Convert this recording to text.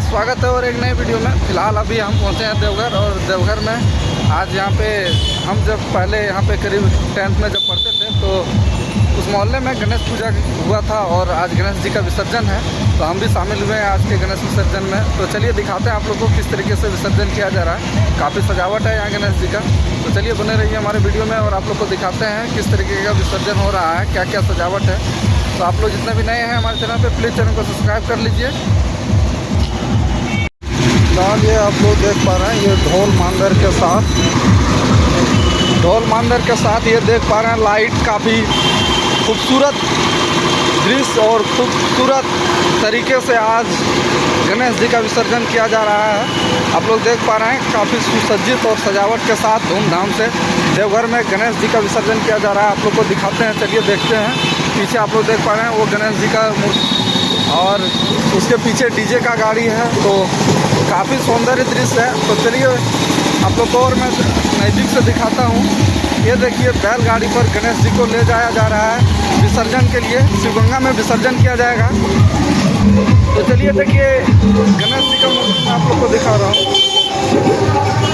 स्वागत है और एक नए वीडियो में। फ़िलहाल अभी हम पहुँचे हैं देवघर और देवघर में आज यहाँ पे हम जब पहले यहाँ पे करीब टेंथ में जब पढ़ते थे तो उस मोहल्ले में गणेश पूजा हुआ था और आज गणेश जी का विसर्जन है। तो हम भी शामिल हुए हैं आज के गणेश विसर्जन में। तो चलिए दिखाते हैं आप लोग को किस तरीके से विसर्जन किया जा रहा है। काफ़ी सजावट है यहाँ गणेश जी का। तो चलिए बने रहिए हमारे वीडियो में और आप लोग को दिखाते हैं किस तरीके का विसर्जन हो रहा है क्या क्या सजावट है। तो आप लोग जितने भी नए हैं हमारे चैनल पर प्लीज़ चैनल को सब्सक्राइब कर लीजिए। फ़िलहाल ये आप लोग देख पा रहे हैं, ये ढोल मांदर के साथ। ढोल मांदर के साथ ये देख पा रहे हैं, लाइट काफ़ी खूबसूरत दृश्य और खूबसूरत तरीके से आज गणेश जी का विसर्जन किया जा रहा है। आप लोग देख पा रहे हैं, काफ़ी सुसज्जित और सजावट के साथ धूमधाम से देवघर में गणेश जी का विसर्जन किया जा रहा है। आप लोग को दिखाते हैं, चलिए देखते हैं। पीछे आप लोग देख पा रहे हैं, वो गणेश जी का और उसके पीछे डीजे का गाड़ी है तो काफ़ी सौंदर्य दृश्य है। तो चलिए, आप लोग को और मैं नज़दीक से दिखाता हूँ। ये देखिए, बैलगाड़ी पर गणेश जी को ले जाया जा रहा है विसर्जन के लिए। शिवगंगा में विसर्जन किया जाएगा। तो चलिए, देखिए, गणेश जी का मूर्ति आप लोग को दिखा रहा हूँ।